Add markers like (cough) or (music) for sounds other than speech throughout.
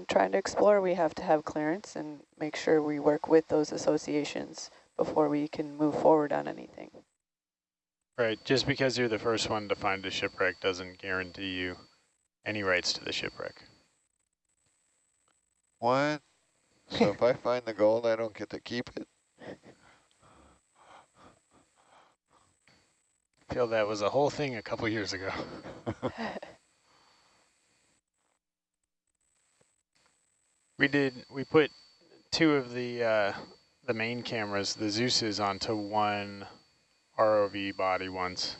and trying to explore, we have to have clearance and make sure we work with those associations before we can move forward on anything. Right, just because you're the first one to find a shipwreck doesn't guarantee you any rights to the shipwreck. What? So if I find the gold, I don't get to keep it? I feel that was a whole thing a couple years ago. (laughs) (laughs) we did, we put two of the uh, the main cameras, the Zeus's, onto one ROV body once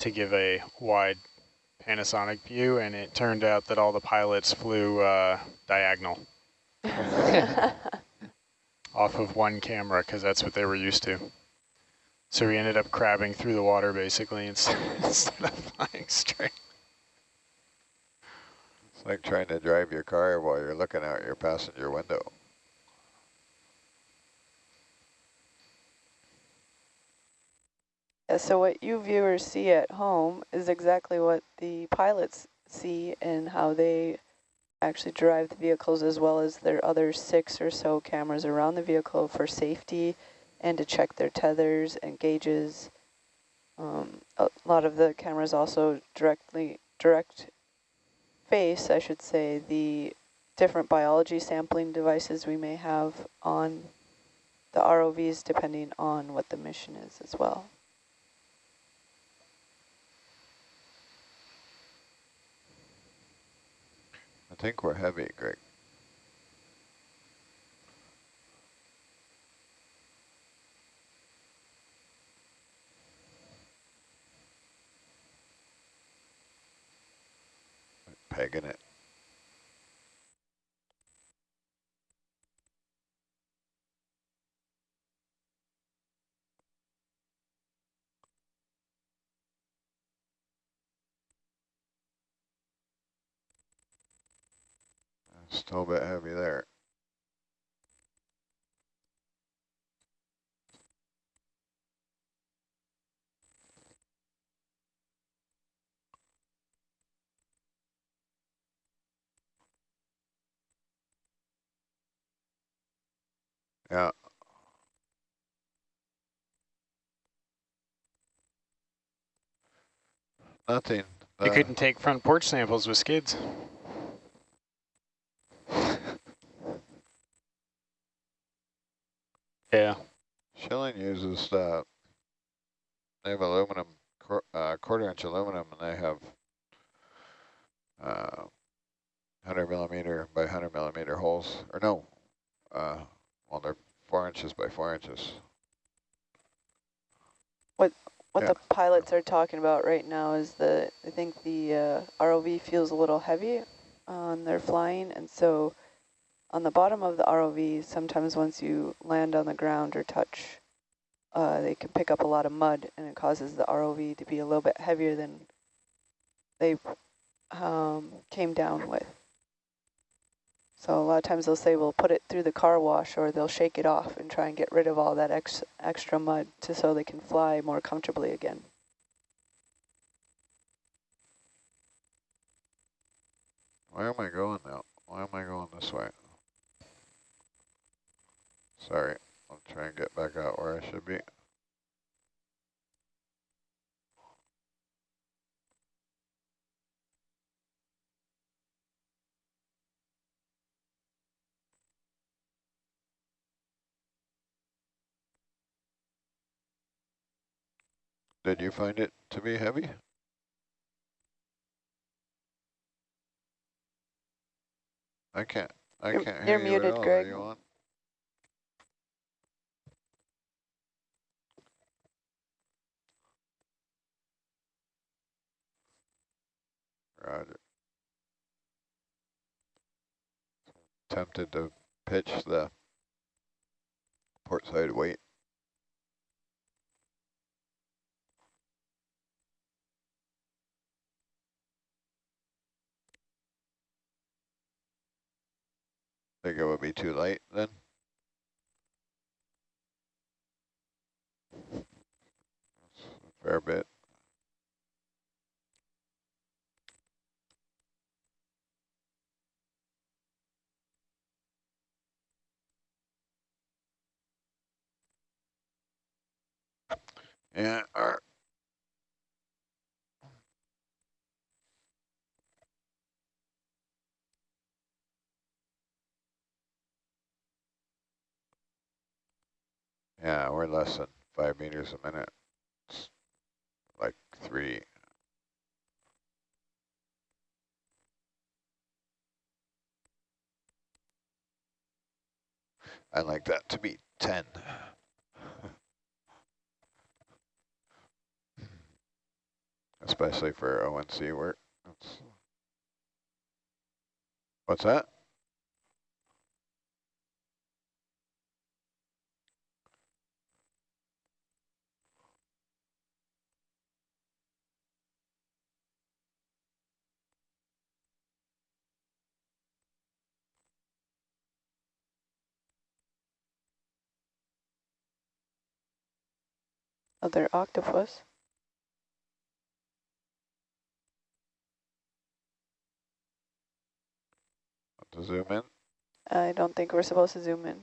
to give a wide Panasonic view, and it turned out that all the pilots flew uh, diagonal (laughs) off of one camera because that's what they were used to. So we ended up crabbing through the water basically instead, (laughs) instead of flying straight. It's like trying to drive your car while you're looking out your passenger window. So what you viewers see at home is exactly what the pilots see and how they actually drive the vehicles as well as their other six or so cameras around the vehicle for safety and to check their tethers and gauges. Um, a lot of the cameras also directly direct face, I should say, the different biology sampling devices we may have on the ROVs depending on what the mission is as well. I think we're heavy, Greg. Pegging it. Still a bit heavy there. Yeah. Nothing. You Uh, couldn't take front porch samples with skids. (laughs) yeah. Schilling uses uh, they have aluminum uh, quarter inch aluminum, and they have uh, 100 millimeter by 100 millimeter holes, or no, uh, well they're four inches by four inches. What what Yeah. the pilots are talking about right now is that I think the uh, ROV feels a little heavy on their flying, and so on the bottom of the ROV, sometimes once you land on the ground or touch, uh, they can pick up a lot of mud, and it causes the ROV to be a little bit heavier than they um, came down with. So a lot of times they'll say, we'll put it through the car wash or they'll shake it off and try and get rid of all that ex extra mud to so they can fly more comfortably again. Where am I going now? Why am I going this way? Sorry, I'll try and get back out where I should be. Did you find it to be heavy? I can't, I You're- can't you're hear you muted, at all. Are Greg. you on? Roger. Tempted to pitch the port side weight. Think it would be too late then? fair bit. Yeah, our yeah, we're less than five meters a minute. It's like three. I'd like that to be 10. (laughs) Especially for ONC work. That's What's that? Other octopus. To zoom in? I don't think we're supposed to zoom in.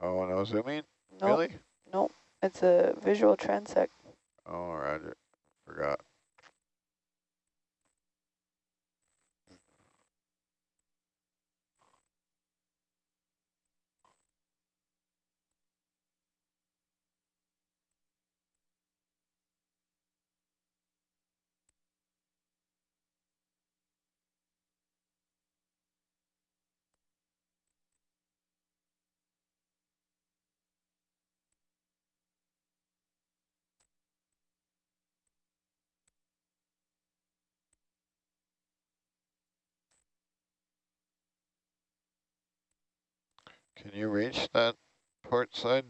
Oh, no zooming? Nope, Really? nope. It's a visual transect. Oh, roger. Forgot. Can you reach that port side,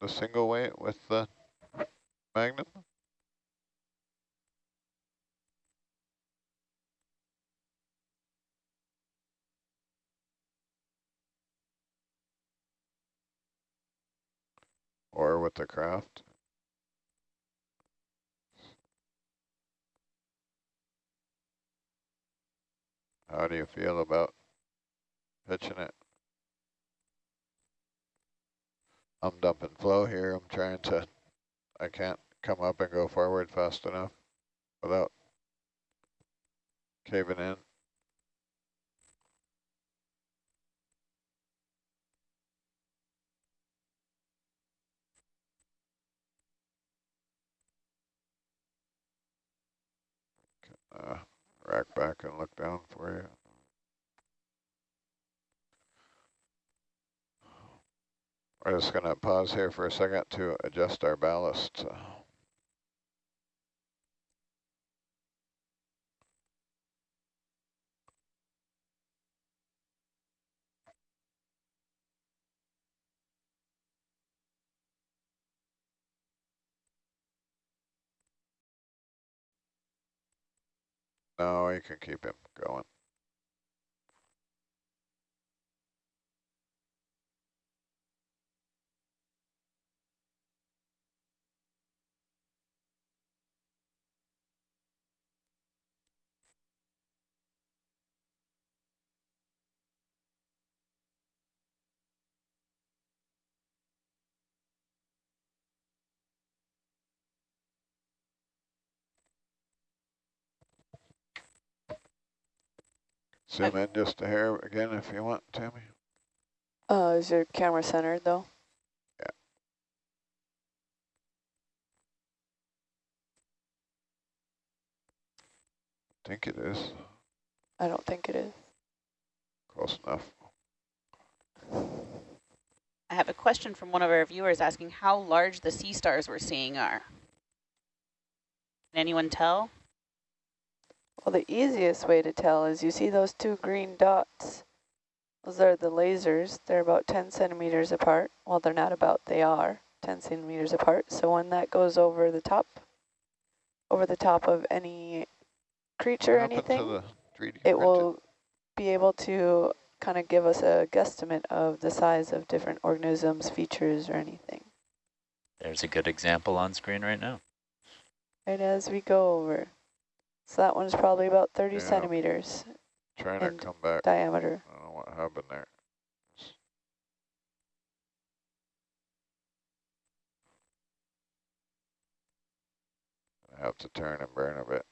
the single weight with the Magnum? Or with the Kraft? How do you feel about pitching it? I'm dumping flow here. I'm trying to, I can't come up and go forward fast enough without caving in. Uh, rack back and look down for you. We're just going to pause here for a second to adjust our ballast. No, you can keep him going. Zoom in just a hair again if you want, Tammy. Uh, is your camera centered though? I think it is. I don't think it is. Close enough. I have a question from one of our viewers asking how large the sea stars we're seeing are. Can anyone tell? Well, the easiest way to tell is you see those two green dots. Those are the lasers. They're about 10 centimeters apart. Well, they're not about, they are 10 centimeters apart. So when that goes over the top, over the top of any creature or What happened to anything, it printed? will be able to kind of give us a guesstimate of the size of different organisms, features, or anything. There's a good example on screen right now. Right as we go over. So that one's probably about 30 Yeah. centimeters Trying to come back. diameter. I don't know what happened there. I have to turn and burn a bit.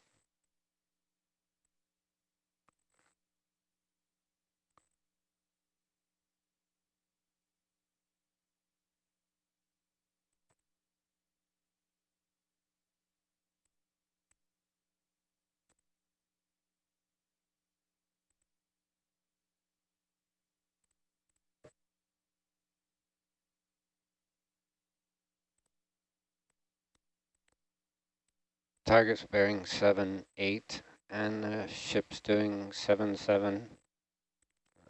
Target's bearing seven, eight, and the ship's doing seven, seven.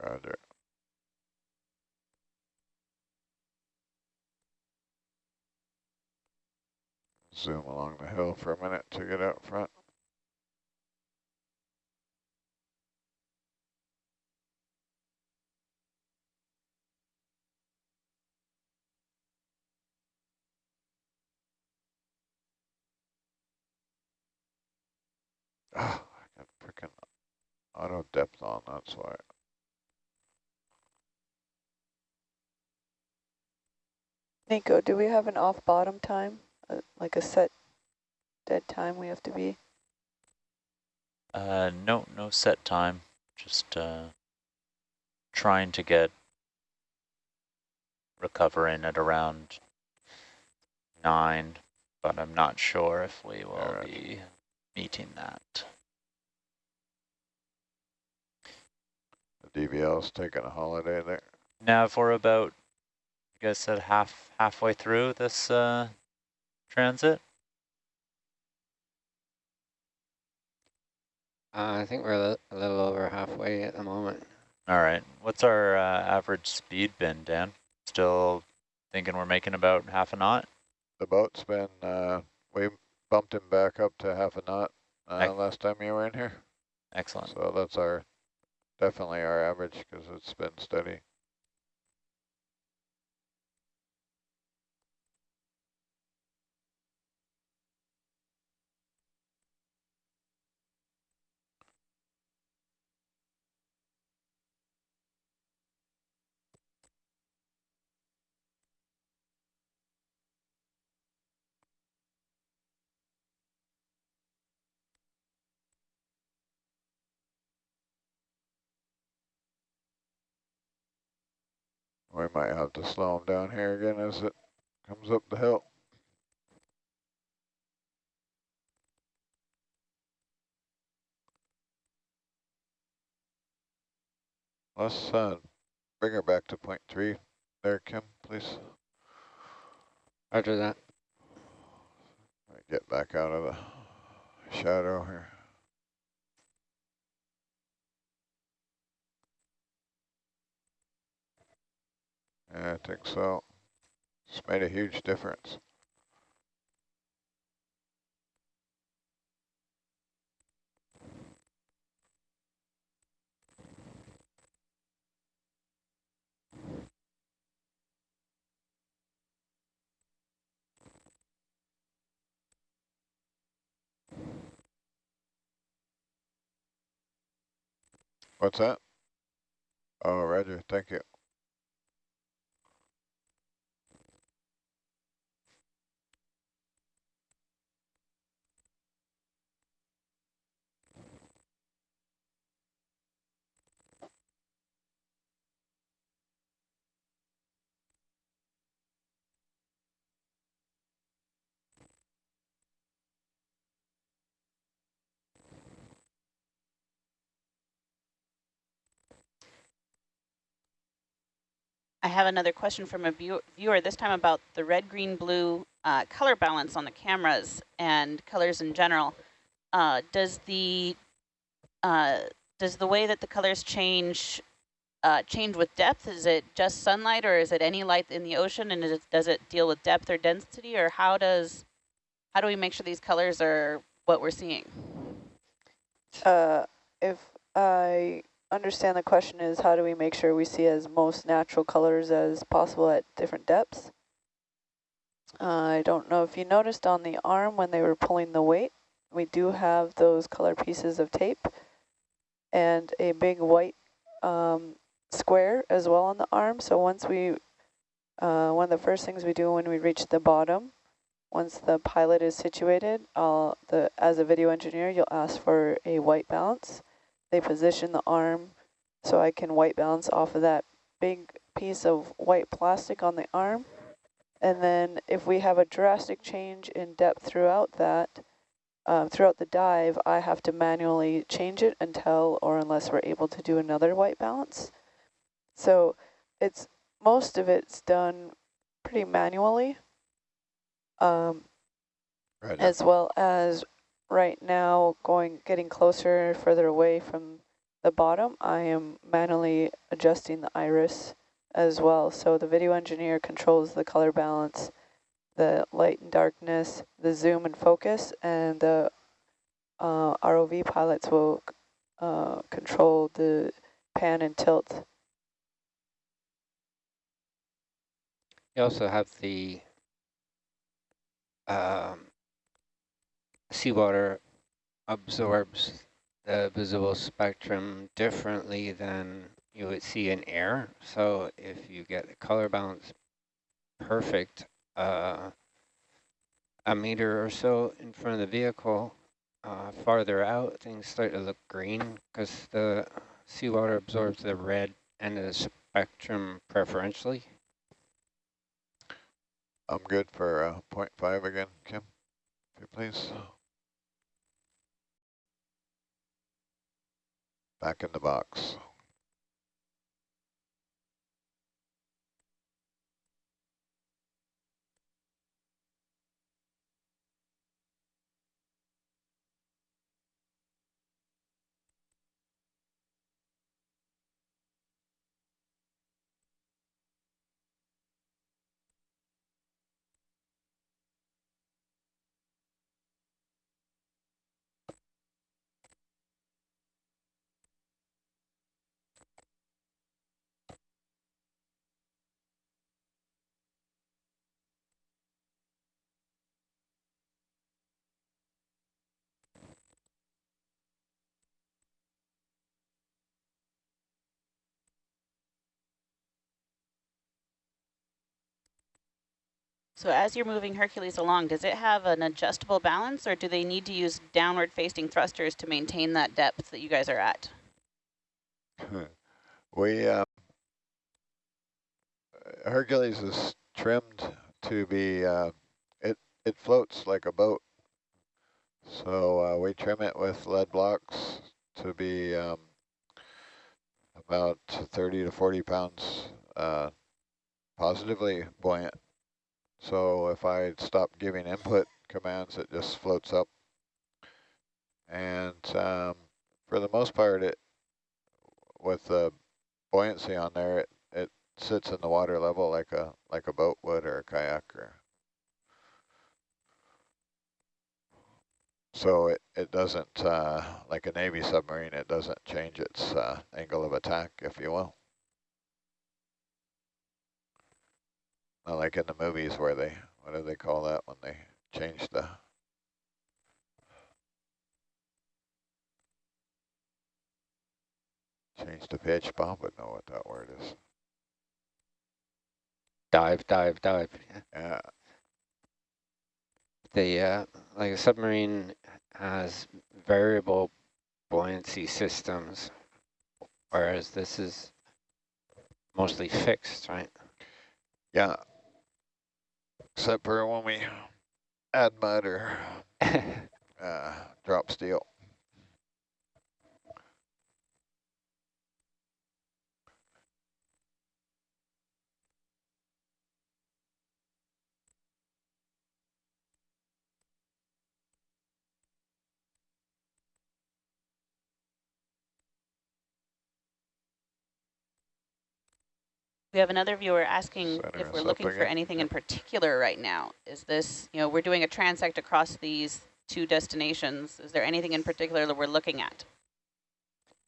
Roger. Zoom along the hill for a minute to get out front. Ah, I got freaking auto depth on, that's why. Nico, do we have an off bottom time, uh, like a set dead time we have to be? Uh, no, no set time. Just uh, trying to get recovering at around nine, but I'm not sure if we will Alright. be meeting that. The DVL's taking a holiday there. Now, if we're about, you guys said half halfway through this uh, transit. Uh, I think we're a, li a little over halfway at the moment. All right. What's our uh, average speed been, Dan? Still thinking we're making about half a knot? The boat's been, uh, we bumped him back up to half a knot uh, last time you were in here. Excellent. So that's our, definitely our average because it's been steady. We might have to slow him down here again as it comes up the hill. Let's uh, bring her back to point three there, Kim, please. Roger that. Get back out of the shadow here. Yeah, I think so. It's made a huge difference. What's that? Oh, Roger, thank you. I have another question from a view viewer, this time about the red, green, blue uh, color balance on the cameras and colors in general. Uh, does the uh, does the way that the colors change uh, change with depth? Is it just sunlight or is it any light in the ocean and it, does it deal with depth or density or how does how do we make sure these colors are what we're seeing? Uh, if I understand the question is how do we make sure we see as most natural colors as possible at different depths? Uh, I don't know if you noticed on the arm when they were pulling the weight, we do have those color pieces of tape and a big white um, square as well on the arm. So once we, uh, one of the first things we do when we reach the bottom once the pilot is situated, I'll, the, as a video engineer, you'll ask for a white balance. They position the arm so I can white balance off of that big piece of white plastic on the arm. And then if we have a drastic change in depth throughout that, um, throughout the dive, I have to manually change it until or unless we're able to do another white balance. So it's most of it's done pretty manually, um, Right. as well as right now going getting closer, further away from the bottom. I am manually adjusting the iris as well. So the video engineer controls the color balance, the light and darkness, the zoom and focus, and the uh, ROV pilots will uh, control the pan and tilt. You also have the um, seawater absorbs the visible spectrum differently than you would see in air. So if you get the color balance perfect, uh, a meter or so in front of the vehicle, uh, farther out, things start to look green because the seawater absorbs the red end of the spectrum preferentially. I'm good for uh, 0.5 again, Kim, if you please. Back in the box. So as you're moving Hercules along, does it have an adjustable balance or do they need to use downward facing thrusters to maintain that depth that you guys are at? (laughs) we, uh, Hercules is trimmed to be, uh, it, it floats like a boat. So uh, we trim it with lead blocks to be um, about 30 to 40 pounds uh, positively buoyant. So if I stop giving input commands, it just floats up. And um, for the most part, it with the buoyancy on there, it, it sits in the water level like a like a boat would or a kayak or. So it, it doesn't, uh, like a Navy submarine, it doesn't change its uh, angle of attack, if you will. Not like in the movies where they, what do they call that when they change the change the pitch? Bob would know what that word is. Dive, dive, dive. Yeah. Yeah, The uh, like a submarine has variable buoyancy systems, whereas this is mostly fixed, right? yeah. Except for when we add mud or uh, drop steel. We have another viewer asking Center if we're looking for again. anything in particular right now. Is this, you know, we're doing a transect across these two destinations. Is there anything in particular that we're looking at?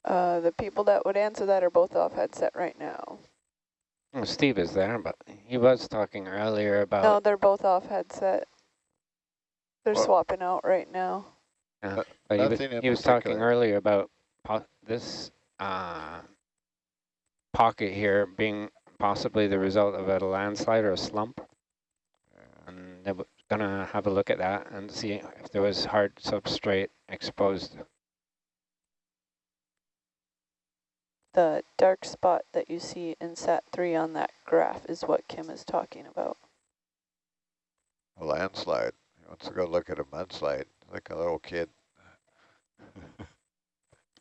Uh, the people that would answer that are both off headset right now. Well, Steve is there, but he was talking earlier about No, they're both off headset. They're Well- swapping out right now. Yeah, but he was, he was talking earlier about po this uh, pocket here being possibly the result of a landslide or a slump. And there w- gonna have a look at that and see if there was hard substrate exposed. The dark spot that you see in SAT-3 on that graph is what Kim is talking about. A landslide. He wants to go look at a mudslide like a little kid. (laughs)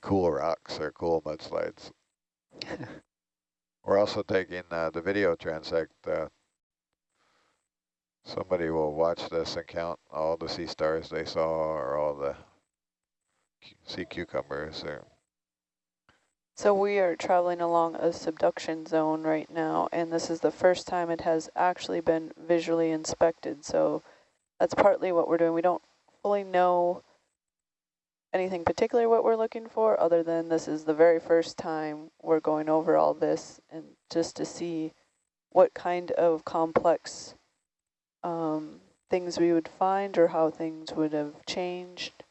cool rocks or cool mudslides. (laughs) We're also taking uh, the video transect. Uh, somebody will watch this and count all the sea stars they saw or all the sea cucumbers. Or so we are traveling along a subduction zone right now, and this is the first time it has actually been visually inspected. So that's partly what we're doing. We don't fully know anything particular what we're looking for other than this is the very first time we're going over all this and just to see what kind of complex um, things we would find or how things would have changed.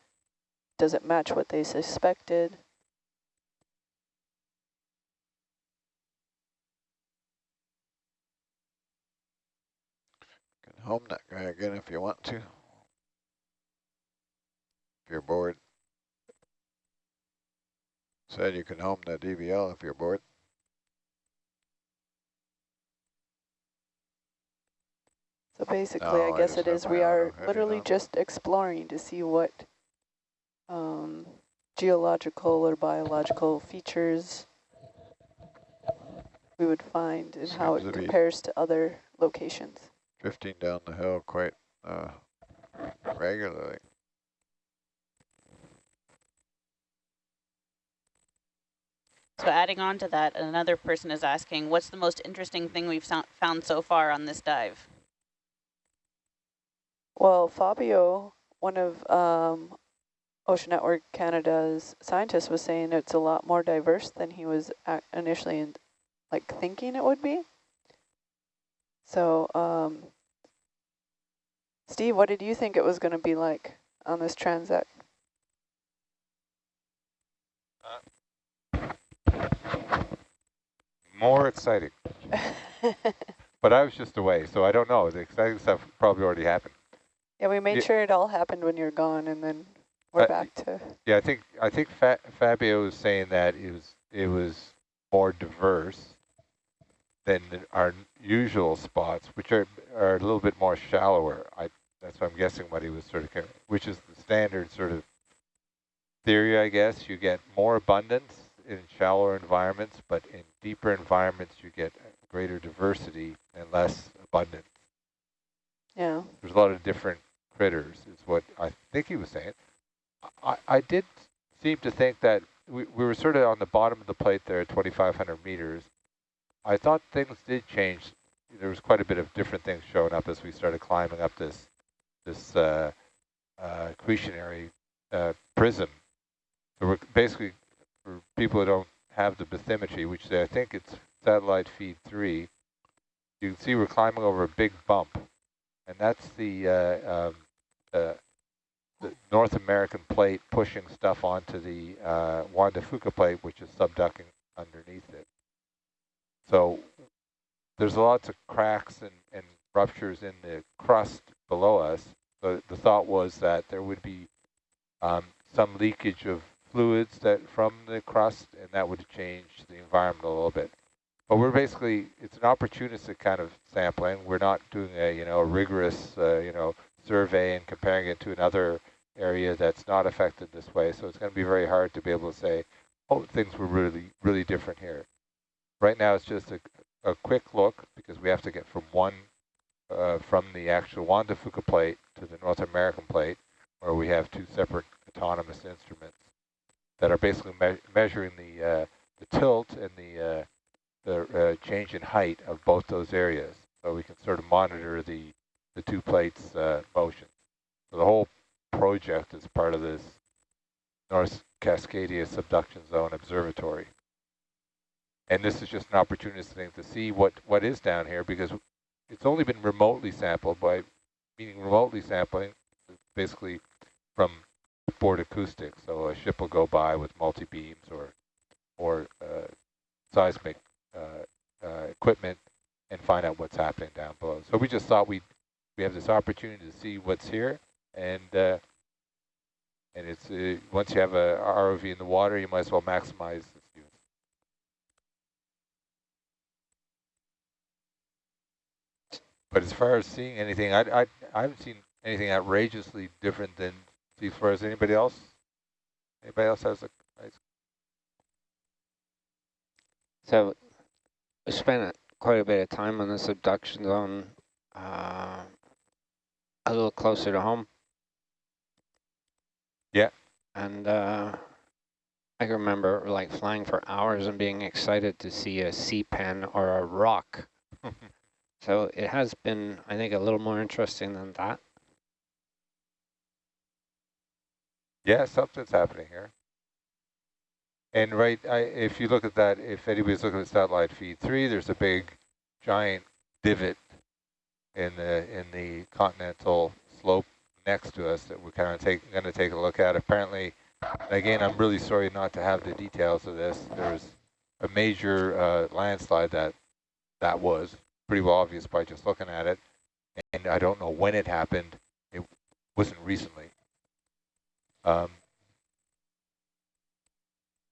Does it match what they suspected? Can home that guy again if you want to. If you're bored. Said you can home the DVL if you're bored. So basically, No, I guess it is we are literally just exploring to see what um, geological or biological features we would find and how it to compares to other locations. Drifting down the hill quite uh, regularly. So adding on to that, another person is asking, what's the most interesting thing we've found so far on this dive? Well, Fabio, one of um, Ocean Network Canada's scientists, was saying it's a lot more diverse than he was initially in, like thinking it would be. So, um, Steve, what did you think it was going to be like on this transect? More exciting. (laughs) But I was just away, so I don't know. The exciting stuff probably already happened. yeah, we made Yeah. sure it all happened when you're gone, and then we're Uh, back to. Yeah, I think I think Fa Fabio was saying that it was it was more diverse than our usual spots, which are are a little bit more shallower. I that's what I'm guessing what he was sort of, which is the standard sort of theory, I guess. You get more abundance in shallower environments, but in deeper environments you get greater diversity and less abundance. Yeah. There's a lot of different critters, is what I think he was saying. I, I did seem to think that we, we were sort of on the bottom of the plate there at 2,500 meters. I thought things did change. There was quite a bit of different things showing up as we started climbing up this this uh, uh, accretionary uh, prism. So we're basically, for people who don't have the bathymetry, which I think it's satellite feed three, you can see we're climbing over a big bump and that's the, uh, um, uh, the North American plate pushing stuff onto the uh, Juan de Fuca plate, which is subducting underneath it. So there's lots of cracks and, and ruptures in the crust below us. So the thought was that there would be um, some leakage of fluids that from the crust, and that would change the environment a little bit. But we're basically, it's an opportunistic kind of sampling. We're not doing a, you know, a rigorous, uh, you know, survey and comparing it to another area that's not affected this way. So it's going to be very hard to be able to say, oh, things were really, really different here. Right now it's just a, a quick look because we have to get from one, uh, from the actual Juan de Fuca plate to the North American plate, where we have two separate autonomous instruments that are basically me measuring the, uh, the tilt and the, uh, the uh, change in height of both those areas. So we can sort of monitor the, the two plates uh, motion. So the whole project is part of this North Cascadia Subduction Zone Observatory. And this is just an opportunity thing to see what, what is down here because it's only been remotely sampled by, meaning remotely sampling, basically from board acoustics. So a ship will go by with multi-beams or, or uh, seismic uh, uh, equipment and find out what's happening down below. So we just thought we'd, we have this opportunity to see what's here, and uh, and it's uh, once you have a ROV in the water, you might as well maximize this use. But as far as seeing anything, I I I haven't seen anything outrageously different than seafloors. Anybody else? Anybody else has a nice So we spent quite a bit of time on this subduction zone, uh, a little closer to home. Yeah. And uh, I can remember like flying for hours and being excited to see a sea pen or a rock. (laughs) so it has been, I think, a little more interesting than that. Yeah, something's happening here. And right, I, if you look at that, if anybody's looking at satellite feed three, there's a big, giant divot in the in the continental slope next to us that we're kind of take going to take a look at. Apparently, again, I'm really sorry not to have the details of this. There's a major uh, landslide that that was pretty well obvious by just looking at it, and I don't know when it happened. It wasn't recently. Um,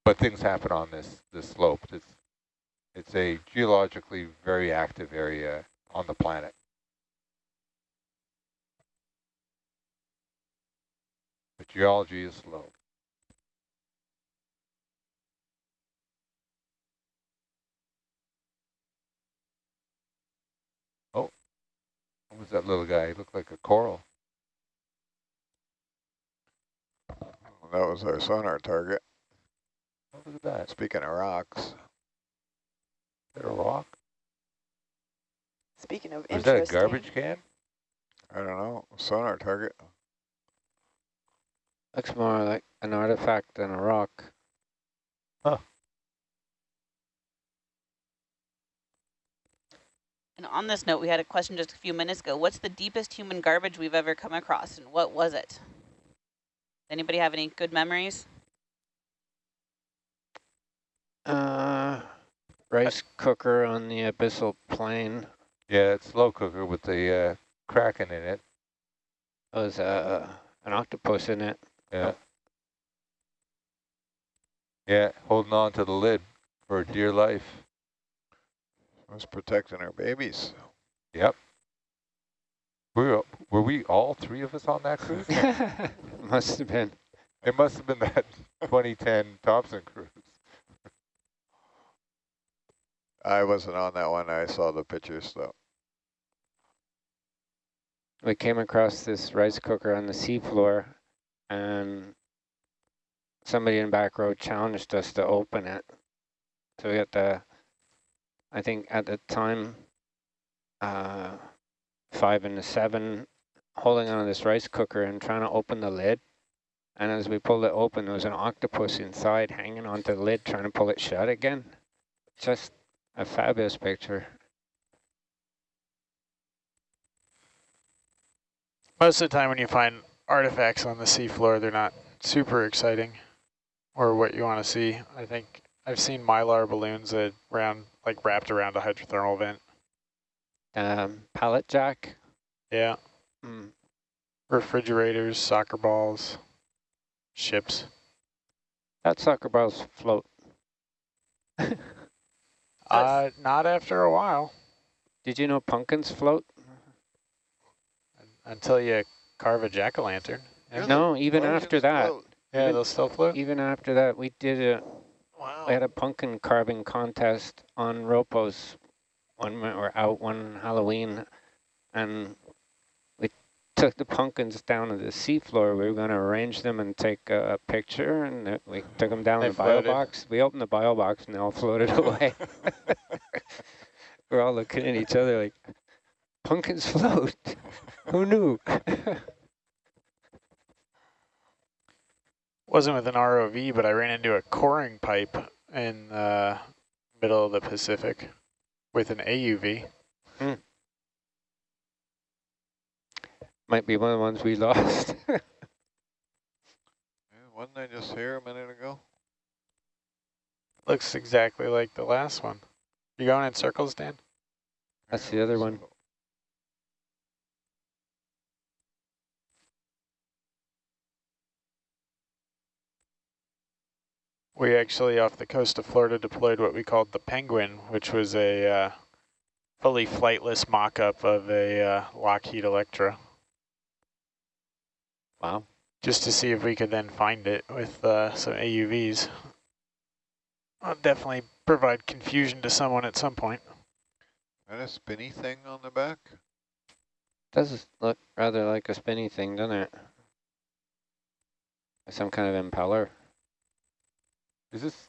but things happen on this this slope. It's it's a geologically very active area on the planet. But geology is slow. Oh, what was that little guy? He looked like a coral. That was our sonar target. Oh, look at that. Speaking of rocks, Is that a rock? Speaking of Is that a garbage can? I don't know, sonar target. Looks more like an artifact than a rock. And on this note, we had a question just a few minutes ago. What's the deepest human garbage we've ever come across, and what was it? Anybody have any good memories? Uh, rice cooker on the abyssal plain. Yeah, it's slow cooker with the uh, kraken in it. There was uh, an octopus in it. Yeah. Yeah, holding on to the lid for dear life. Was protecting our babies. Yep. Were, were we all three of us on that cruise? (laughs) It must have been. it must have been that (laughs) 2010 Thompson cruise. I wasn't on that one. I saw the pictures though. We came across this rice cooker on the seafloor and somebody in back row challenged us to open it. So we got the, I think at the time, uh, five and the seven holding on to this rice cooker and trying to open the lid. And as we pulled it open, there was an octopus inside hanging onto the lid, trying to pull it shut again. Just a fabulous picture. Most of the time when you find artifacts on the seafloor, they're not super exciting or what you want to see. I think I've seen mylar balloons that like wrapped around a hydrothermal vent. Um, pallet jack. Yeah. Mm. Refrigerators, soccer balls, ships. That soccer balls float. (laughs) Uh, not after a while, Did you know pumpkins float? until you carve a jack-o'-lantern. Yeah. No, even after that, Yeah, even- they'll still float. even after that, we did a Wow. we had a pumpkin carving contest on ROPOS when we were out one Halloween, and we took the pumpkins down to the seafloor. We were going to arrange them and take a picture, and we took them down They in the bio box. We opened the bio box, and they all floated (laughs) away. (laughs) we're all looking at each other like, pumpkins float. (laughs) Who knew? Wasn't with an ROV, but I ran into a coring pipe in the middle of the Pacific with an AUV. Hmm. Might be one of the ones we (laughs) lost. Yeah, wasn't I just here a minute ago? Looks exactly like the last one. You going in circles, Dan? That's the other one. We actually, off the coast of Florida, deployed what we called the Penguin, which was a uh, fully flightless mock-up of a uh, Lockheed Electra, Wow. just to see if we could then find it with uh, some AUVs. I'll definitely provide confusion to someone at some point. And a spinny thing on the back? Does look rather like a spinny thing, doesn't it? Some kind of impeller. Is this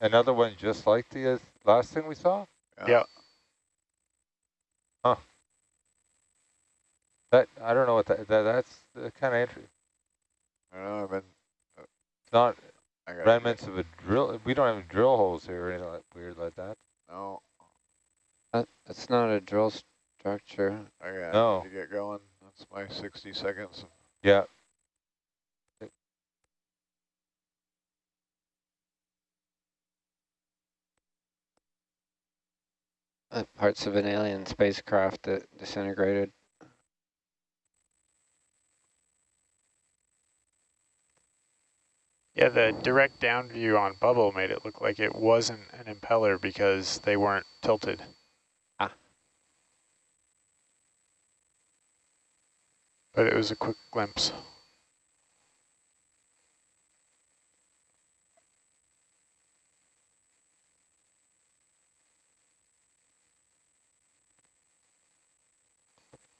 another one just like the uh, last thing we saw? Yeah. Huh. That I don't know what that, that that's uh, kind of interesting. I don't know, I've been, It's not I remnants of a drill. We don't have drill holes here or anything like weird like that. No, That, that's not a drill structure. I got No. to get going. That's my 60 seconds. Yeah. Uh, parts of an alien spacecraft that disintegrated. Yeah, the direct down view on Bubble made it look like it wasn't an impeller because they weren't tilted. Ah. But it was a quick glimpse.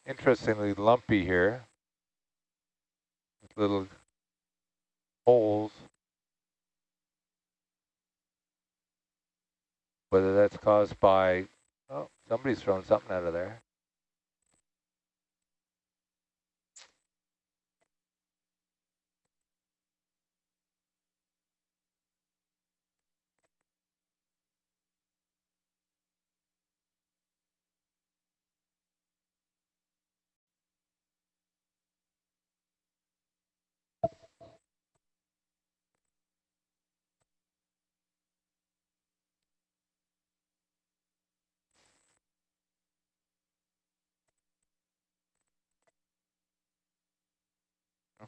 Interestingly lumpy here. Little holes. Whether that's caused by, oh, somebody's thrown something out of there.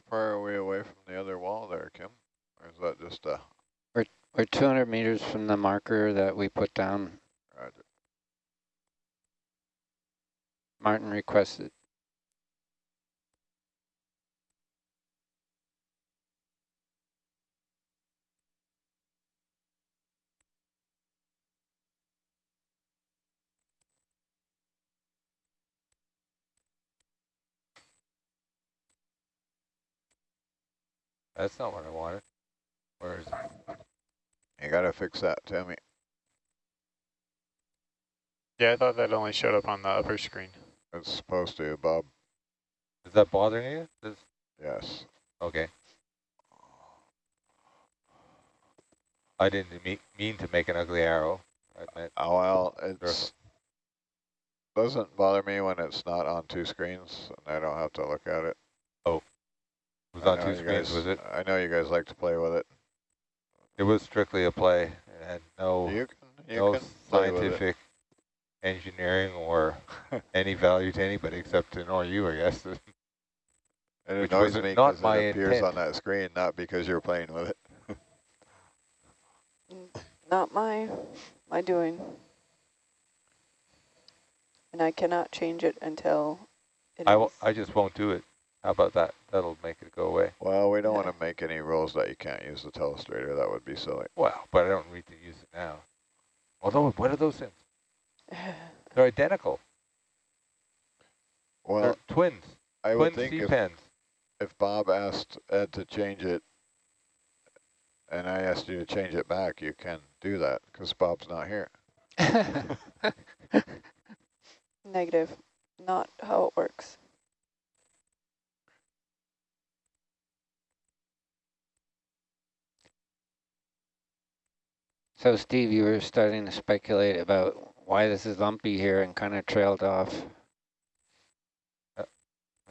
Far are we away from the other wall there, Kim? Or is that just a, We're we're 200 meters from the marker that we put down. roger. Martin requested. That's not what I wanted. Where is it? You got to fix that, tell me. Yeah, I thought that only showed up on the upper screen. It's supposed to, Bob. Is that bothering you? This, Yes. okay. I didn't me mean to make an ugly arrow. I meant Oh, well, it's, doesn't bother me when it's not on two screens and I don't have to look at it. it was I on know you guys- was it? I know you guys like to play with it. It was strictly a play It had no, You can, you no can play with it. scientific engineering or (laughs) any value to anybody except to annoy you, I guess. (laughs) It which annoys was me not because my it appears intent. on that screen, not because you're playing with it. (laughs) Not my, my doing. And I cannot change it until it I, is. w I just won't do it. How about that? That'll make it go away. Well, we don't want to make any rules that you can't use the telestrator. That would be silly. Well, but I don't need to use it now. Although, what are those things? (sighs) They're identical. Well, They're twins. I Twin would think C if, pens. if Bob asked Ed to change it and I asked you to change it back, you can do that because Bob's not here. (laughs) (laughs) Negative. Not how it works. So Steve, you were starting to speculate about why this is lumpy here and kind of trailed off.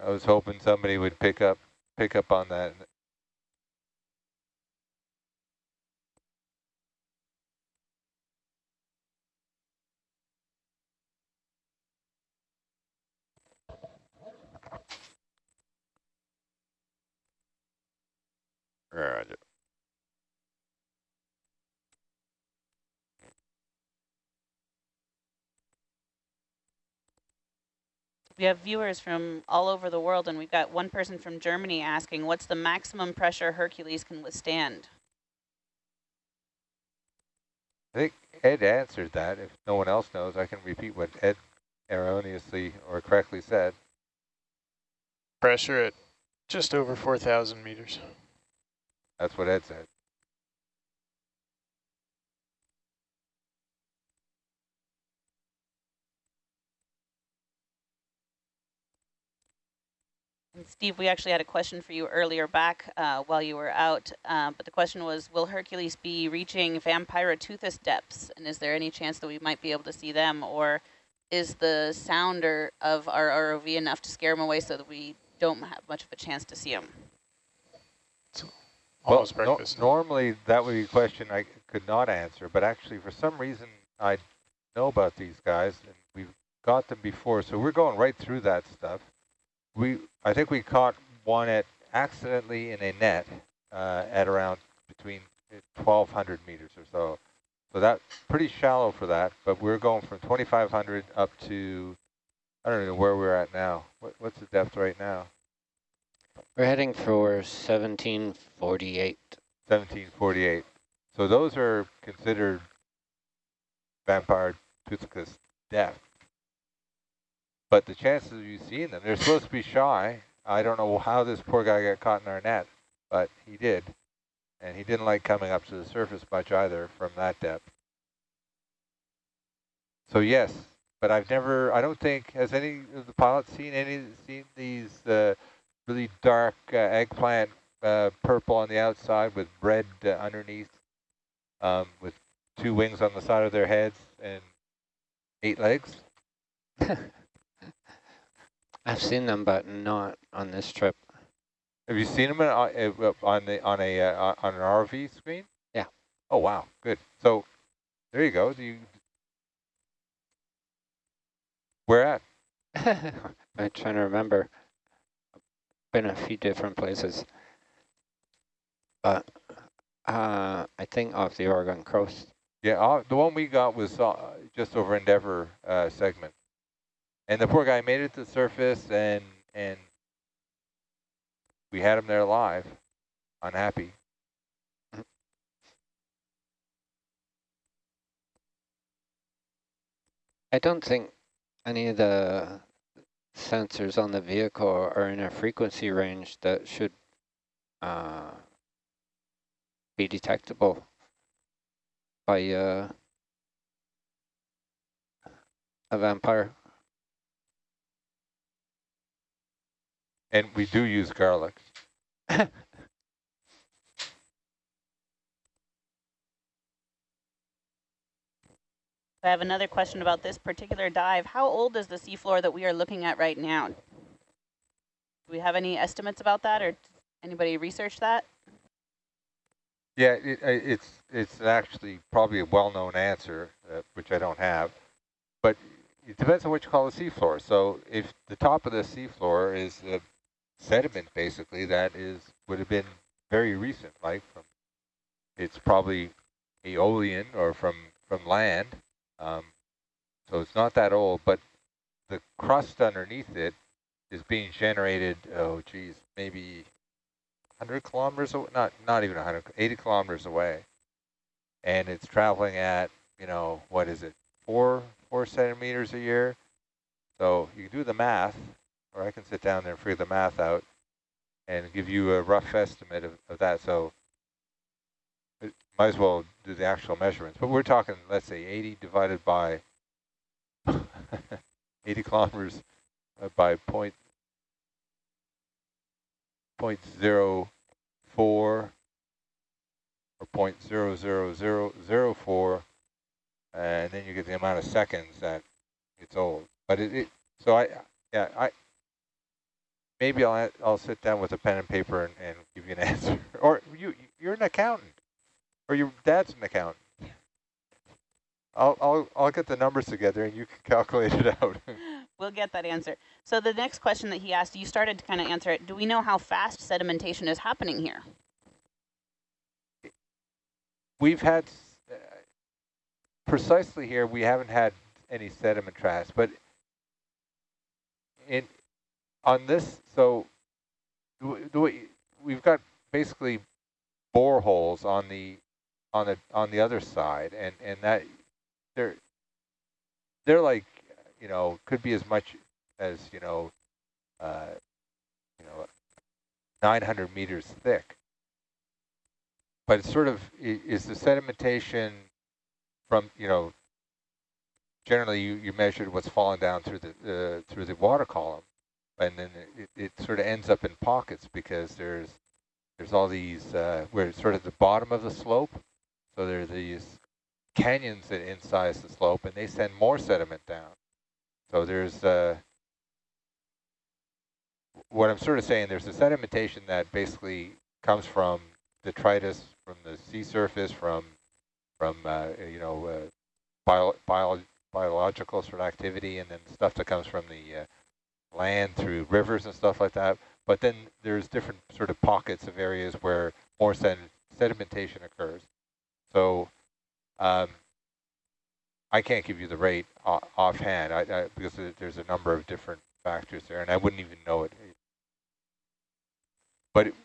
I was hoping somebody would pick up pick up on that. Roger. We have viewers from all over the world, and we've got one person from Germany asking, what's the maximum pressure Hercules can withstand? I think Ed answered that. If no one else knows, I can repeat what Ed erroneously or correctly said. Pressure at just over 4,000 meters. That's what Ed said. And Steve, we actually had a question for you earlier back uh, while you were out, uh, but the question was, will Hercules be reaching Vampyroteuthis depths? And is there any chance that we might be able to see them? Or is the sounder of our ROV enough to scare them away so that we don't have much of a chance to see them? Well. No, normally that would be a question I could not answer, but actually for some reason I know about these guys and we've got them before, so we're going right through that stuff. We, I think we caught one at accidentally in a net uh, at around between 1,200 meters or so. So that's pretty shallow for that, but we're going from 2,500 up to, I don't know where we're at now. What, what's the depth right now? We're heading for 1748. 1748. So those are considered vampire toothicus depth. But the chances of you seeing them, they're supposed to be shy. I don't know how this poor guy got caught in our net, but he did. And he didn't like coming up to the surface much either from that depth. So yes, but I've never, I don't think, has any of the pilots seen any, seen these uh, really dark uh, eggplant uh, purple on the outside with red uh, underneath, um, with two wings on the side of their heads and eight legs? (laughs) I've seen them, but not on this trip. Have you seen them on, uh, on the on a uh, on an RV screen? Yeah. Oh wow, good. So there you go. Do you where at? (laughs) I'm trying to remember. Been a few different places, but uh, I think off the Oregon coast. Yeah, uh, the one we got was uh, just over Endeavour uh, segment. And the poor guy made it to the surface and and we had him there alive, unhappy. I don't think any of the sensors on the vehicle are in a frequency range that should uh, be detectable by uh, a vampire. And we do use garlic. I have another question about this particular dive. How old is the seafloor that we are looking at right now? Do we have any estimates about that or anybody research that? Yeah, it, it's it's actually probably a well-known answer, uh, which I don't have, but it depends on what you call the seafloor. So if the top of the seafloor is uh, sediment, basically, that is would have been very recent, like from it's probably aeolian or from from land. Um, so it's not that old, but the crust underneath it is being generated, oh geez, maybe 100 kilometers, away, not, not even 100, 80 kilometers away. And it's traveling at, you know, what is it, four, four centimeters a year? So you do the math, or I can sit down there and figure the math out and give you a rough estimate of, of that. So it might as well do the actual measurements. But we're talking, let's say, 80 divided by (laughs) 80 kilometers uh, by point point zero four or point zero zero zero zero four, and then you get the amount of seconds that it's old. But it, it so I yeah I maybe I'll I'll sit down with a pen and paper and, and give you an (laughs) answer. Or you you're an accountant. Or your dad's an accountant. I'll, I'll, I'll get the numbers together and you can (laughs) calculate it out. (laughs) we'll get that answer. So the next question that he asked, you started to kind of answer it. Do we know how fast sedimentation is happening here? We've had, uh, precisely here, we haven't had any sediment traps, but in on this, so we've got basically boreholes on the on the on the other side, and and that they're they're like you know could be as much as you know uh, you know 900 meters thick. But it's sort of is the sedimentation from you know generally you, you measured what's falling down through the uh, through the water column, and then it, it sort of ends up in pockets because there's there's all these uh, we're sort of the bottom of the slope, so there's these canyons that incise the slope, and they send more sediment down. So there's uh, what I'm sort of saying. There's a sedimentation that basically comes from detritus from the sea surface, from from uh, you know uh, bio, bio, biological sort of activity, and then stuff that comes from the uh, land through rivers and stuff like that. But then there's different sort of pockets of areas where more sed sedimentation occurs. So um, I can't give you the rate offhand I, I, because there's a number of different factors there, and I wouldn't even know it. But it,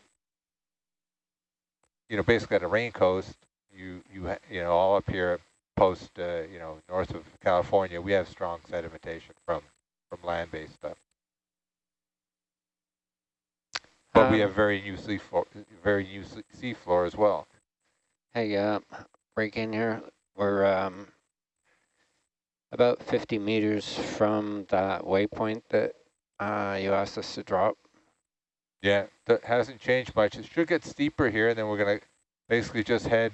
you know, basically at a rain coast, you you you know all up here post uh, you know north of California, we have strong sedimentation from from land-based stuff. But we Um, have very new sea floor, very new sea floor as well. Hey, uh, break in here. We're um, about 50 meters from that waypoint that uh, you asked us to drop. Yeah, that hasn't changed much. It should get steeper here, and then we're going to basically just head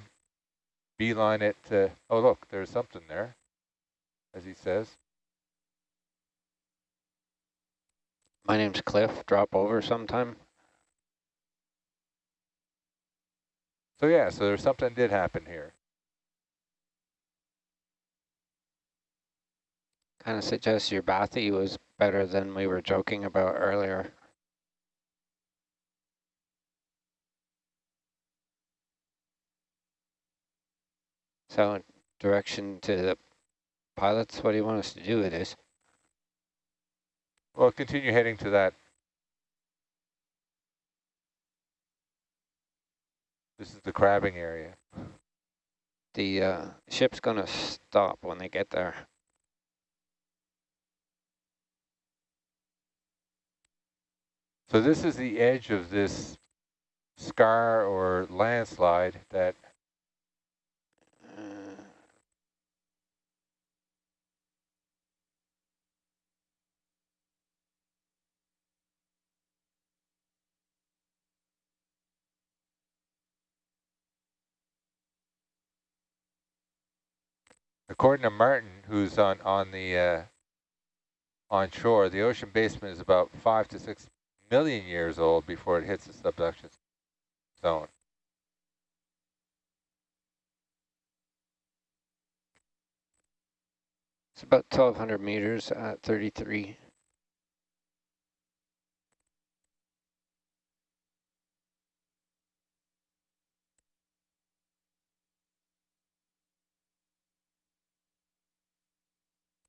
beeline it to, oh, look, there's something there, as he says. My name's Cliff. Drop over sometime. So yeah, so there's something did happen here. Kind of suggests your bathy was better than we were joking about earlier. So direction to the pilots, what do you want us to do with this? Well, continue heading to that. This is the crabbing area. The uh, ship's going to stop when they get there. So this is the edge of this scar or landslide that Uh, according to Martin, who's on on the uh, on shore, the ocean basement is about five to six million years old before it hits the subduction zone. it's about 1,200 meters at 33.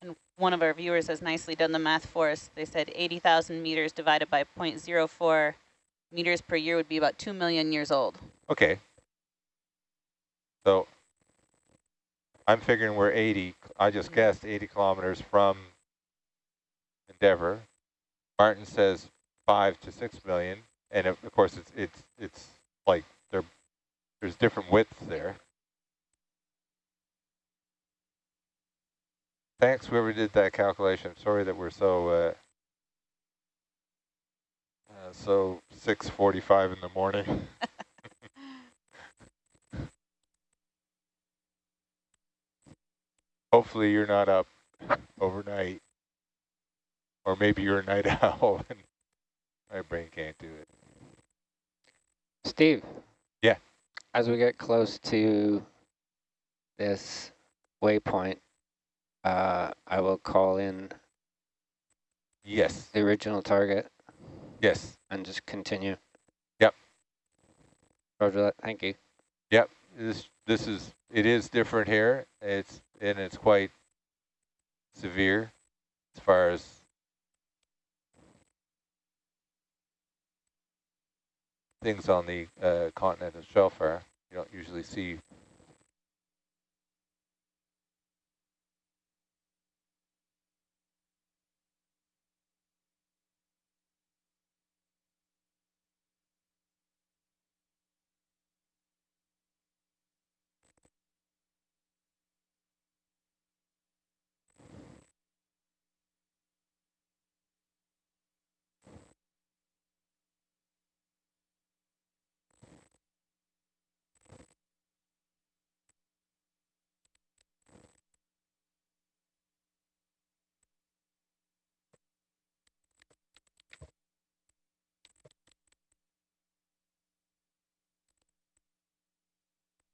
And one of our viewers has nicely done the math for us. They said 80,000 meters divided by 0.04 meters per year would be about 2 million years old. Okay. So I'm figuring we're 80. I just mm-hmm. guessed 80 kilometers from Endeavour. Martin says five to six million, and of of course it's it's it's like there's different widths there. Thanks whoever did that calculation. Sorry that we're so uh, uh, so 6:45 in the morning. (laughs) Hopefully you're not up overnight. Or maybe you're a night (laughs) owl and my brain can't do it. Steve. Yeah. As we get close to this waypoint, uh, I will call in yes the original target. Yes. And just continue. Yep. Roger that. Thank you. Yep. This this is it is different here. It's and it's quite severe as far as things on the uh, continental shelf are. You don't usually see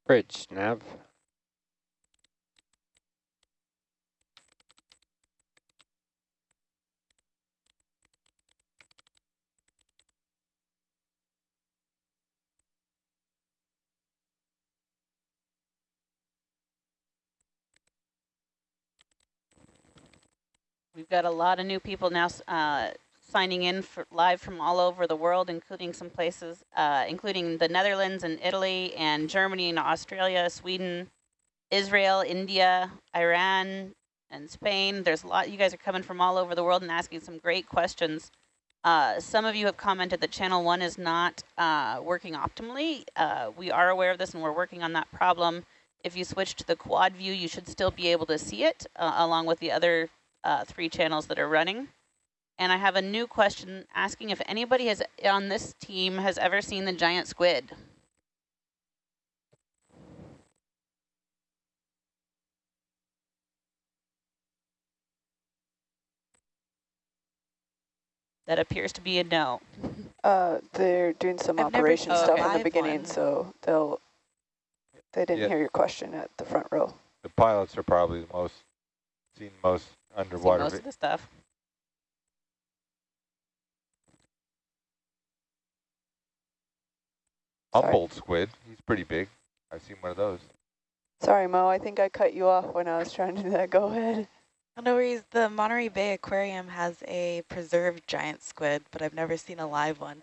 Bridge, nav. We've got a lot of new people now uh, signing in for live from all over the world, including some places, uh, including the Netherlands and Italy and Germany and Australia, Sweden, Israel, India, Iran, and Spain. There's a lot, you guys are coming from all over the world and asking some great questions. Uh, some of you have commented that channel one is not uh, working optimally. Uh, we are aware of this and we're working on that problem. If you switch to the quad view, you should still be able to see it uh, along with the other uh, three channels that are running. And I have a new question asking if anybody has on this team has ever seen the giant squid. That appears to be a no. Uh, they're doing some I've operation never stuff seen in the beginning, one. so they'll they didn't Yeah. hear your question at the front row. the pilots are probably the most seen most See underwater. most of the stuff. Humboldt squid, he's pretty big. I've seen one of those. Sorry, Mo, I think I cut you off when I was trying to do that. Go ahead. No worries. The Monterey Bay Aquarium has a preserved giant squid, but I've never seen a live one.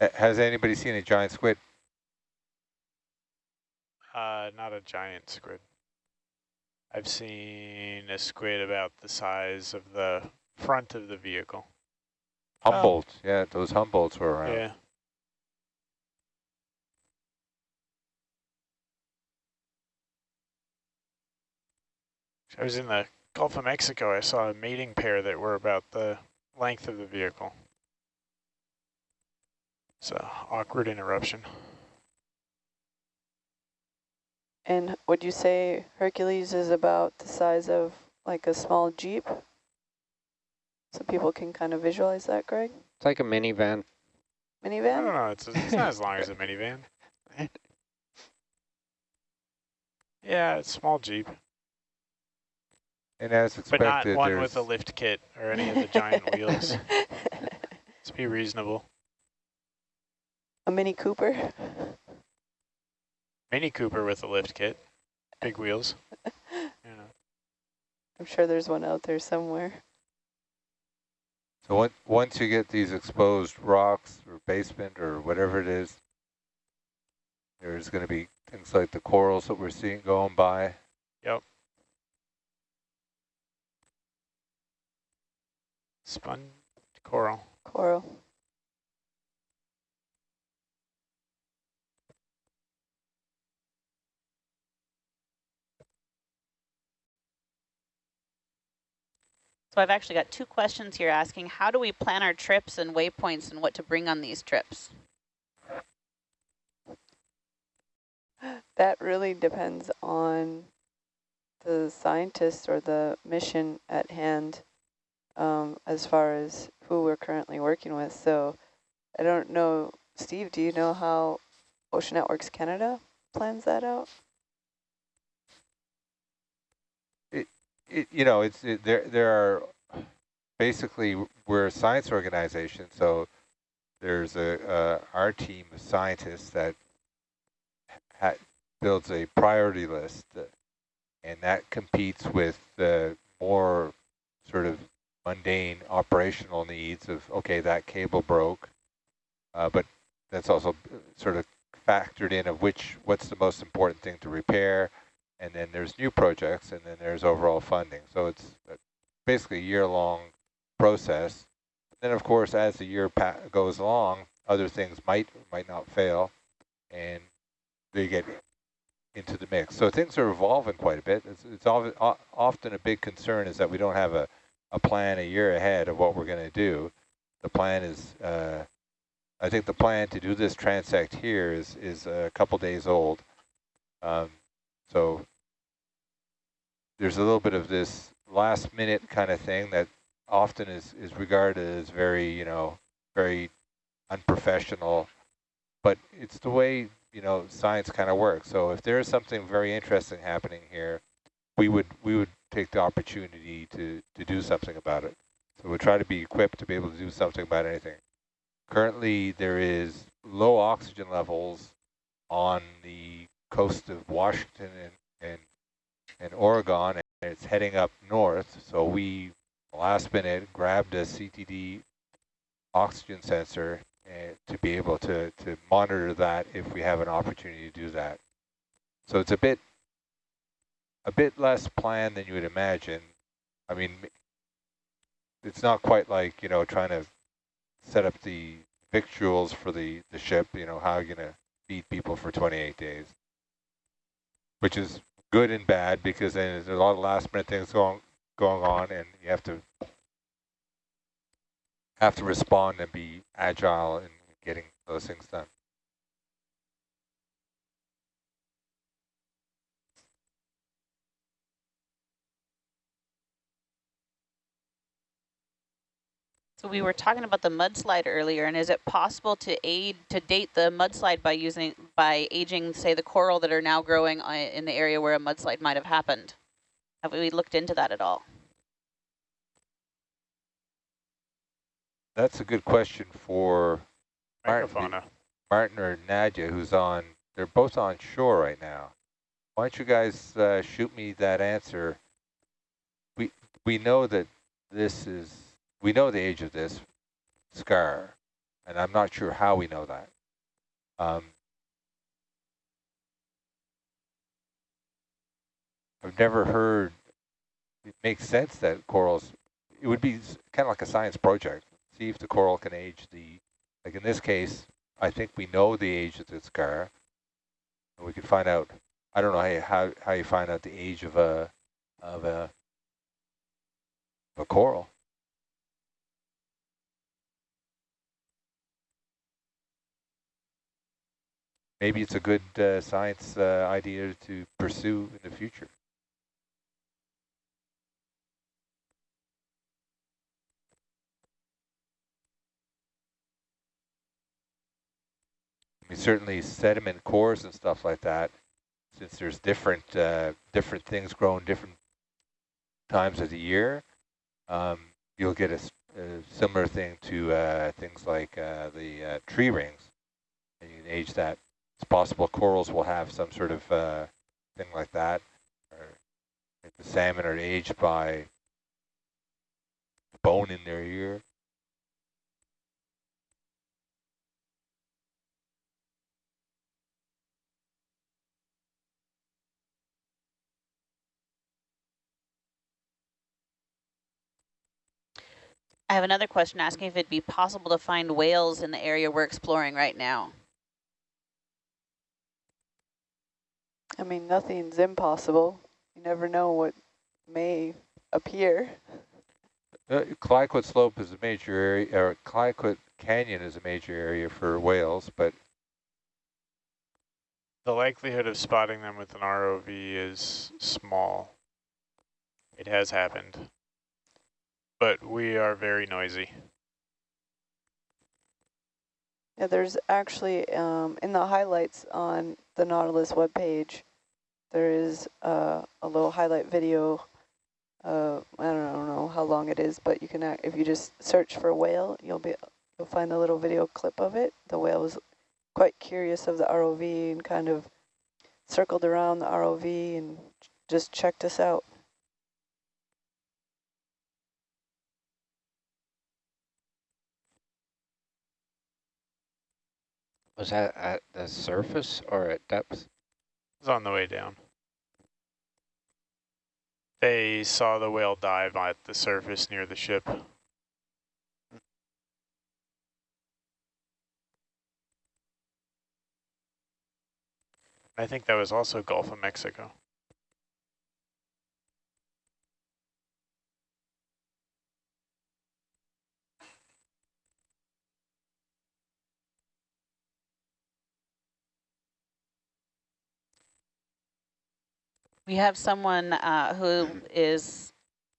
Uh, has anybody seen a giant squid? Uh, not a giant squid. I've seen a squid about the size of the front of the vehicle. Humboldt, yeah, those Humboldts were around. Yeah. I was in the Gulf of Mexico. I saw a mating pair that were about the length of the vehicle. It's a awkward interruption. And would you say Hercules is about the size of like a small Jeep? So people can kind of visualize that, Greg? It's like a minivan. Minivan? I don't Minivan? know. It's, it's not as long as a (laughs) minivan. Yeah, it's small Jeep, And as expected, but expected, not one there's with a lift kit or any of the giant (laughs) wheels. (laughs) Let's be reasonable. a Mini Cooper? Mini Cooper with a lift kit, big wheels. (laughs) You know. I'm sure there's one out there somewhere. So on- once you get these exposed rocks or basement or whatever it is, there's going to be things like the corals that we're seeing going by. Yep. Spun coral. Coral. So I've actually got two questions here asking, how do we plan our trips and waypoints and what to bring on these trips? That really depends on the scientists or the mission at hand um, as far as who we're currently working with. So I don't know, Steve, do you know how Ocean Networks Canada plans that out? It, you know, it's it, there. There are basically we're a science organization, so there's a uh, our team of scientists that ha builds a priority list, and that competes with the more sort of mundane operational needs of, okay, that cable broke, uh, but that's also sort of factored in of which what's the most important thing to repair, and then there's new projects, and then there's overall funding. So it's basically a year-long process. Then, of course, as the year goes along, other things might might not fail, and they get into the mix. So things are evolving quite a bit. It's, it's often a big concern is that we don't have a, a plan a year ahead of what we're going to do. The plan is, uh, I think the plan to do this transect here is, is a couple days old. Um, so there's a little bit of this last minute kind of thing that often is, is regarded as very, you know, very unprofessional, but it's the way, you know, science kind of works. So if there is something very interesting happening here, we would we would take the opportunity to, to do something about it. So we'll try to be equipped to be able to do something about anything. Currently, there is low oxygen levels on the coast of Washington and, and, and Oregon, and it's heading up north. So we, last minute, grabbed a CTD oxygen sensor uh, to be able to, to monitor that if we have an opportunity to do that. So it's a bit a bit less planned than you would imagine. I mean, it's not quite like, you know, trying to set up the victuals for the, the ship, you know, how are you're going to feed people for 28 days, which is good and bad because then there's a lot of last minute things going, going on and you have to have to respond and be agile in getting those things done. So we were talking about the mudslide earlier, and is it possible to aid to date the mudslide by using by aging, say, the coral that are now growing uh, in the area where a mudslide might have happened? Have we looked into that at all? That's a good question for Martin, Martin or Nadia, who's on. They're both on shore right now. Why don't you guys uh, shoot me that answer? We we know that this is we know the age of this scar, and I'm not sure how we know that. Um, I've never heard. It makes sense that corals. It would be kind of like a science project see if the coral can age the, like in this case, I think we know the age of the scar. And we could find out, I don't know how you, how, how you find out the age of a, of a, of a coral. Maybe it's a good uh, science uh, idea to pursue in the future. I mean, certainly sediment cores and stuff like that, since there's different uh, different things growing different times of the year, um, you'll get a, a, similar thing to uh, things like uh, the uh, tree rings. And you can age that. It's possible corals will have some sort of uh, thing like that. Or the salmon are aged by bone in their ear. I have another question asking if it'd be possible to find whales in the area we're exploring right now. I mean, nothing's impossible. You never know what may appear. Uh, Clayoquot Slope is a major area, or Clayoquot Canyon is a major area for whales, but the likelihood of spotting them with an ROV is small. It has happened but we are very noisy. Yeah, there's actually, um, in the highlights on the Nautilus webpage, there is uh, a little highlight video. Uh, I, don't, I don't know how long it is, but you can, if you just search for whale, you'll be you'll find a little video clip of it. The whale was quite curious of the ROV and kind of circled around the ROV and just checked us out. Was that at the surface or at depth? It was on the way down. They saw the whale dive at the surface near the ship. I think that was also Gulf of Mexico. We have someone uh, who is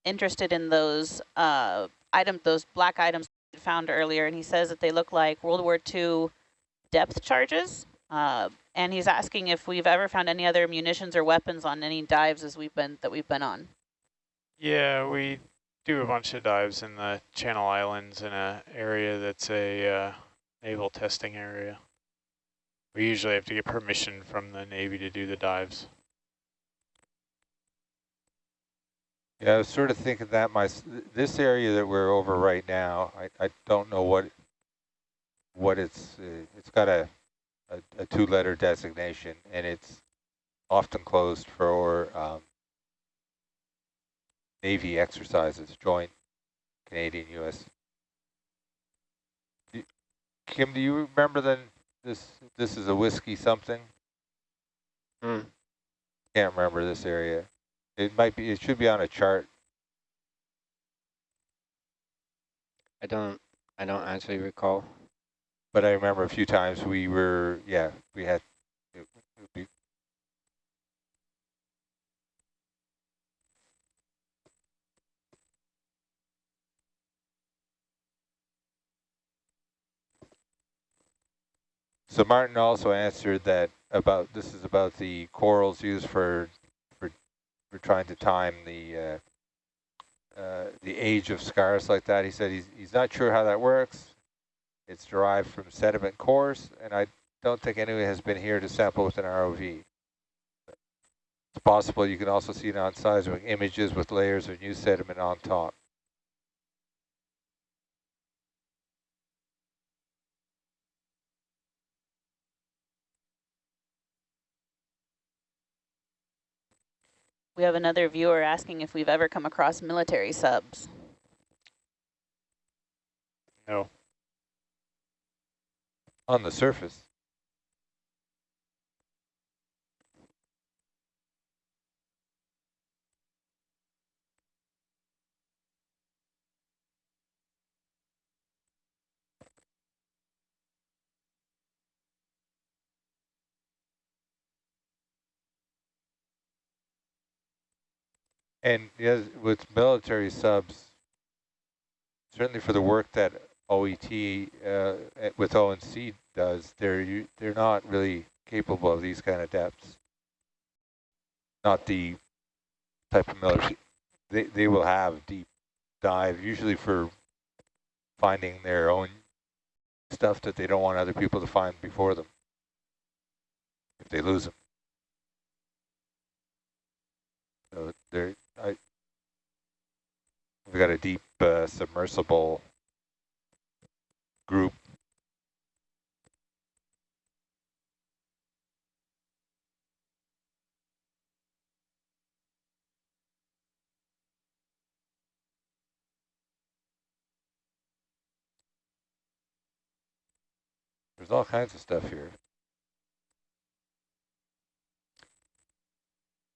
interested in those uh, item, those black items found earlier, and he says that they look like World War II depth charges. Uh, and he's asking if we've ever found any other munitions or weapons on any dives as we've been that we've been on. Yeah, we do a bunch of dives in the Channel Islands in a area that's a uh, naval testing area. We usually have to get permission from the Navy to do the dives. Yeah, I was sort of thinking that my this area that we're over right now, I, I don't know what what it's uh, it's got a a, a two-letter designation, and it's often closed for um, Navy exercises, joint Canadian-U.S. Kim, do you remember then this this is a whiskey something? Hmm. Can't remember this area. It might be, it should be on a chart. I don't, I don't actually recall. But I remember a few times we were, yeah, we had, it, it would be So Martin also answered that about, this is about the corals used for, for, for trying to time the, uh, uh, the age of scars like that. He said he's, he's not sure how that works. It's derived from sediment cores, and I don't think anyone has been here to sample with an ROV. It's possible you can also see it on seismic images with layers of new sediment on top. We have another viewer asking if we've ever come across military subs. No. On the surface. And yes, with military subs, certainly for the work that OET uh, with ONC does, they're they're not really capable of these kind of depths. Not the type of military. They they will have deep dive usually for finding their own stuff that they don't want other people to find before them if they lose them. So they're we've got a deep uh, submersible group. There's all kinds of stuff here.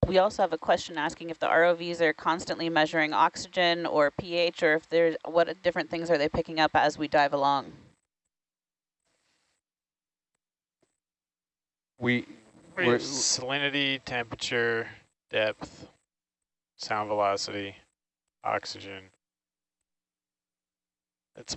We also have a question asking if the ROVs are constantly measuring oxygen or pH, or if there's what different things are they picking up as we dive along? We We we're, salinity, temperature, depth, sound velocity, oxygen. That's